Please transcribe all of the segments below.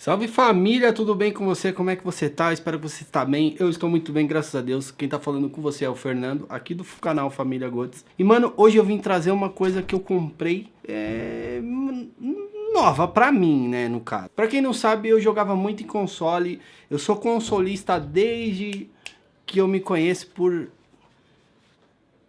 Salve família, tudo bem com você? Como é que você tá? Espero que você está bem. Eu estou muito bem, graças a Deus. Quem tá falando com você é o Fernando, aqui do canal Família Gotes. E mano, hoje eu vim trazer uma coisa que eu comprei é... nova pra mim, né, no caso. Pra quem não sabe, eu jogava muito em console. Eu sou consolista desde que eu me conheço por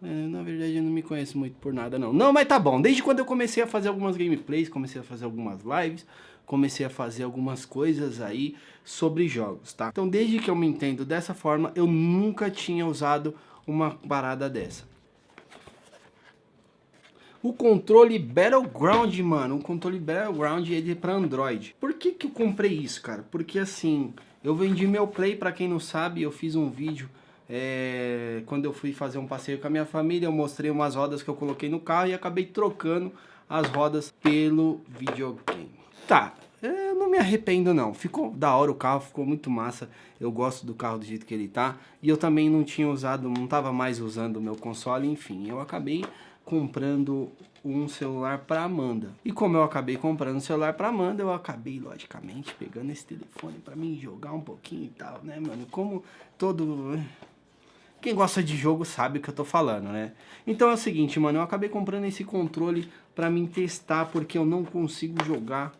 é, na verdade eu não me conheço muito por nada não. Não, mas tá bom. Desde quando eu comecei a fazer algumas gameplays, comecei a fazer algumas lives, comecei a fazer algumas coisas aí sobre jogos, tá? Então desde que eu me entendo dessa forma, eu nunca tinha usado uma parada dessa. O controle Battleground, mano, o controle Battleground ele é para Android. Por que que eu comprei isso, cara? Porque assim, eu vendi meu Play, para quem não sabe, eu fiz um vídeo é, quando eu fui fazer um passeio com a minha família, eu mostrei umas rodas que eu coloquei no carro e acabei trocando as rodas pelo videogame. Tá, eu não me arrependo não, ficou da hora o carro, ficou muito massa, eu gosto do carro do jeito que ele tá, e eu também não tinha usado, não tava mais usando o meu console, enfim, eu acabei comprando um celular para Amanda. E como eu acabei comprando um celular para Amanda, eu acabei, logicamente, pegando esse telefone para mim jogar um pouquinho e tal, né, mano? Como todo quem gosta de jogo sabe o que eu tô falando, né? Então é o seguinte, mano, eu acabei comprando esse controle pra mim testar, porque eu não consigo jogar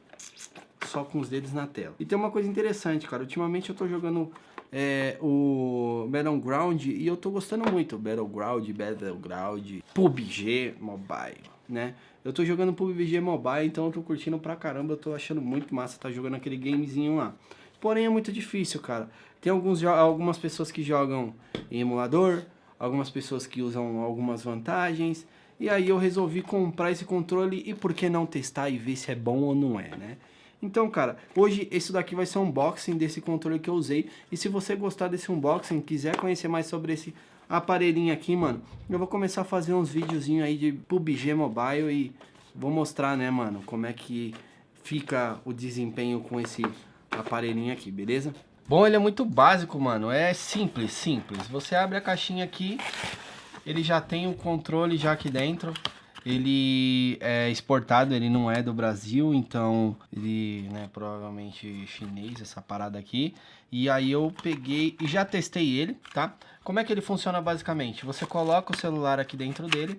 só com os dedos na tela. E tem uma coisa interessante, cara, ultimamente eu tô jogando é, o Battleground e eu tô gostando muito. Battleground, Battleground, PUBG Mobile, né? Eu tô jogando PUBG Mobile, então eu tô curtindo pra caramba, eu tô achando muito massa tá jogando aquele gamezinho lá. Porém é muito difícil, cara. Tem alguns, algumas pessoas que jogam em emulador, algumas pessoas que usam algumas vantagens. E aí eu resolvi comprar esse controle e por que não testar e ver se é bom ou não é, né? Então, cara, hoje esse daqui vai ser um unboxing desse controle que eu usei. E se você gostar desse unboxing, quiser conhecer mais sobre esse aparelhinho aqui, mano, eu vou começar a fazer uns videozinhos aí de PUBG Mobile e vou mostrar, né, mano, como é que fica o desempenho com esse aparelhinho aqui, beleza? Bom, ele é muito básico, mano. É simples, simples. Você abre a caixinha aqui, ele já tem o controle já aqui dentro. Ele é exportado, ele não é do Brasil, então ele, né, provavelmente chinês, essa parada aqui. E aí eu peguei e já testei ele, tá? Como é que ele funciona basicamente? Você coloca o celular aqui dentro dele,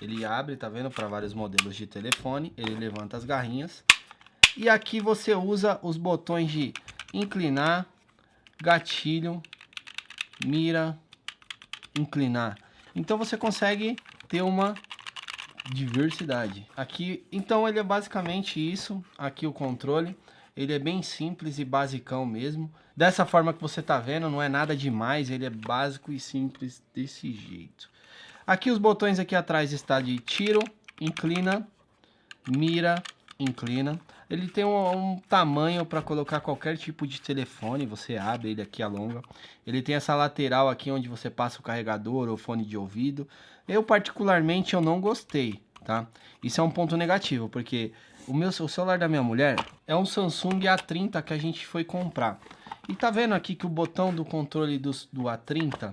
ele abre, tá vendo, para vários modelos de telefone, ele levanta as garrinhas. E aqui você usa os botões de inclinar, gatilho, mira, inclinar. Então você consegue ter uma diversidade. Aqui, então ele é basicamente isso, aqui o controle. Ele é bem simples e basicão mesmo. Dessa forma que você tá vendo, não é nada demais, ele é básico e simples desse jeito. Aqui os botões aqui atrás está de tiro, inclina, mira, inclina. Ele tem um, um tamanho para colocar qualquer tipo de telefone, você abre ele aqui alonga. Ele tem essa lateral aqui onde você passa o carregador ou fone de ouvido. Eu particularmente eu não gostei, tá? Isso é um ponto negativo, porque o meu o celular da minha mulher é um Samsung A30 que a gente foi comprar. E tá vendo aqui que o botão do controle do, do A30,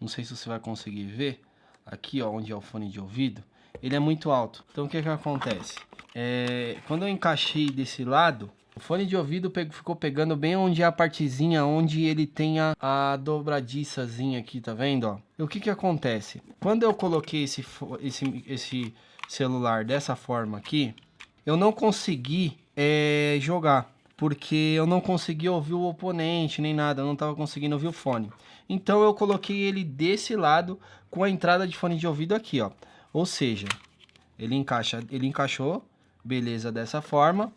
não sei se você vai conseguir ver, aqui ó, onde é o fone de ouvido, ele é muito alto. Então o que que acontece? É, quando eu encaixei desse lado, o fone de ouvido ficou pegando bem onde é a partezinha, onde ele tem a, a dobradiçazinha aqui, tá vendo? Ó? E o que que acontece? Quando eu coloquei esse, esse, esse celular dessa forma aqui, eu não consegui é, jogar. Porque eu não consegui ouvir o oponente, nem nada, eu não estava conseguindo ouvir o fone. Então eu coloquei ele desse lado com a entrada de fone de ouvido aqui, ó. Ou seja, ele encaixa, ele encaixou beleza dessa forma.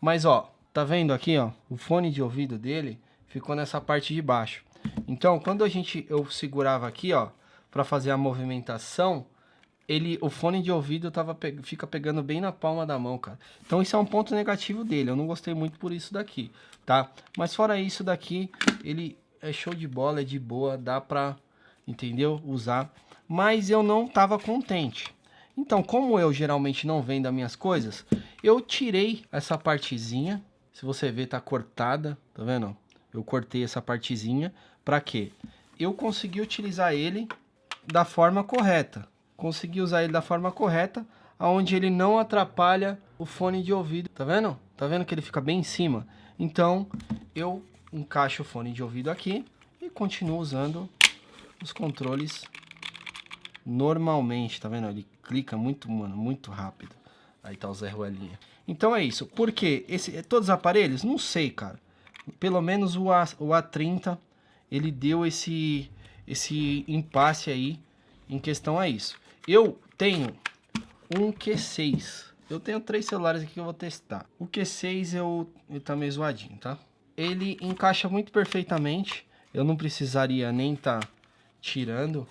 Mas ó, tá vendo aqui ó, o fone de ouvido dele ficou nessa parte de baixo. Então, quando a gente eu segurava aqui ó, para fazer a movimentação, ele o fone de ouvido tava fica pegando bem na palma da mão, cara. Então isso é um ponto negativo dele. Eu não gostei muito por isso daqui, tá? Mas fora isso daqui, ele é show de bola, é de boa, dá pra, entendeu? Usar. Mas eu não tava contente. Então, como eu geralmente não vendo as minhas coisas, eu tirei essa partezinha. Se você ver, tá cortada, tá vendo? Eu cortei essa partezinha. Pra quê? Eu consegui utilizar ele da forma correta. Consegui usar ele da forma correta, aonde ele não atrapalha o fone de ouvido. Tá vendo? Tá vendo que ele fica bem em cima? Então, eu encaixo o fone de ouvido aqui e continuo usando os controles normalmente, tá vendo? Ele clica muito, mano, muito rápido. Aí tá o Zé Ruelinha. Então é isso. Por quê? Esse, todos os aparelhos? Não sei, cara. Pelo menos o, A, o A30, ele deu esse, esse impasse aí em questão a isso. Eu tenho um Q6. Eu tenho três celulares aqui que eu vou testar. O Q6 eu, ele tá meio zoadinho, tá? Ele encaixa muito perfeitamente. Eu não precisaria nem tá tirando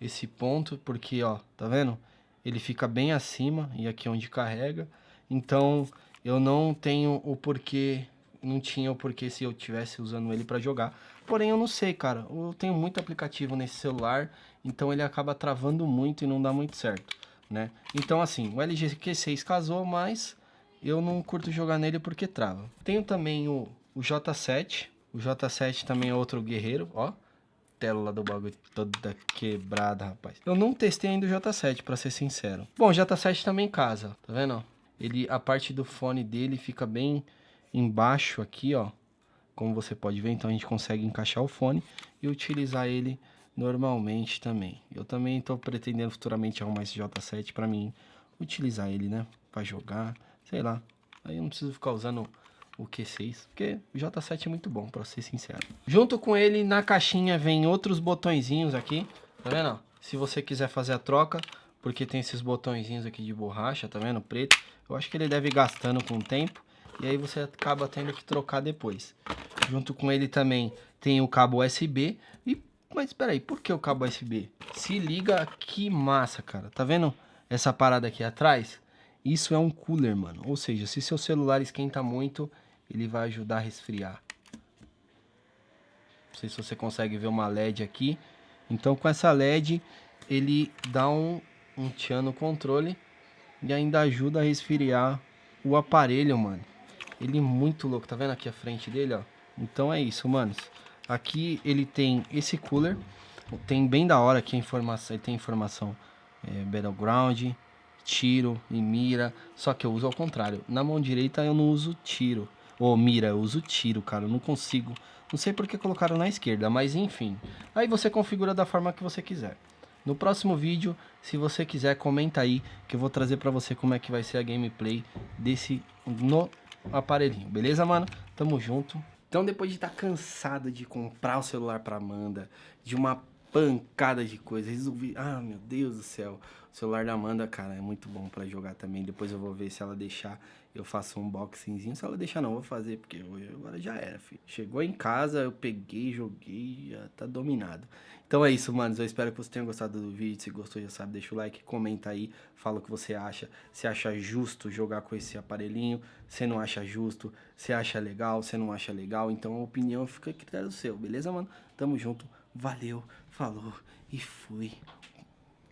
esse ponto, porque, ó, tá vendo? Ele fica bem acima e aqui é onde carrega. Então, eu não tenho o porquê, não tinha o porquê se eu tivesse usando ele para jogar. Porém, eu não sei, cara. Eu tenho muito aplicativo nesse celular, então ele acaba travando muito e não dá muito certo né? Então, assim, o LG Q6 casou, mas eu não curto jogar nele porque trava. Tenho também o, o J7. O J7 também é outro guerreiro, ó. Tela do bagulho toda quebrada, rapaz. Eu não testei ainda o J7, pra ser sincero. Bom, o J7 também casa, tá vendo? Ele, a parte do fone dele fica bem embaixo aqui, ó. Como você pode ver, então a gente consegue encaixar o fone e utilizar ele normalmente também. Eu também estou pretendendo futuramente arrumar esse J7 para mim utilizar ele, né? Para jogar, sei lá. Aí eu não preciso ficar usando o Q6, porque o J7 é muito bom, para ser sincero. Junto com ele, na caixinha, vem outros botõezinhos aqui, tá vendo? Se você quiser fazer a troca, porque tem esses botõezinhos aqui de borracha, tá vendo? Preto. Eu acho que ele deve ir gastando com o tempo, e aí você acaba tendo que trocar depois. Junto com ele também tem o cabo USB, e mas espera aí, por que o cabo USB? Se liga que massa, cara. Tá vendo essa parada aqui atrás? Isso é um cooler, mano. Ou seja, se seu celular esquenta muito, ele vai ajudar a resfriar. Não sei se você consegue ver uma LED aqui. Então com essa LED, ele dá um, um tchan no controle e ainda ajuda a resfriar o aparelho, mano. Ele é muito louco, tá vendo aqui a frente dele, ó? Então é isso, manos. Aqui ele tem esse cooler. Tem bem da hora aqui a informação. Tem informação é, Battleground, tiro e mira. Só que eu uso ao contrário. Na mão direita eu não uso tiro. Ou mira, eu uso tiro, cara. Eu não consigo. Não sei porque colocaram na esquerda, mas enfim. Aí você configura da forma que você quiser. No próximo vídeo, se você quiser, comenta aí que eu vou trazer pra você como é que vai ser a gameplay desse no aparelhinho. Beleza, mano? Tamo junto. Então, depois de estar tá cansado de comprar o celular para Amanda, de uma pancada de coisa, resolvi, ah, meu Deus do céu, o celular da Amanda, cara, é muito bom para jogar também. Depois eu vou ver se ela deixar, eu faço um unboxingzinho. Se ela deixar não, vou fazer, porque hoje agora já era, filho. Chegou em casa, eu peguei, joguei, já tá dominado. Então é isso, manos. Eu espero que você tenha gostado do vídeo. Se gostou, já sabe, deixa o like, comenta aí, fala o que você acha. Se acha justo jogar com esse aparelhinho, se não acha justo, se acha legal, se não acha legal. Então a opinião fica a critério seu, beleza, mano? Tamo junto, valeu, falou e fui.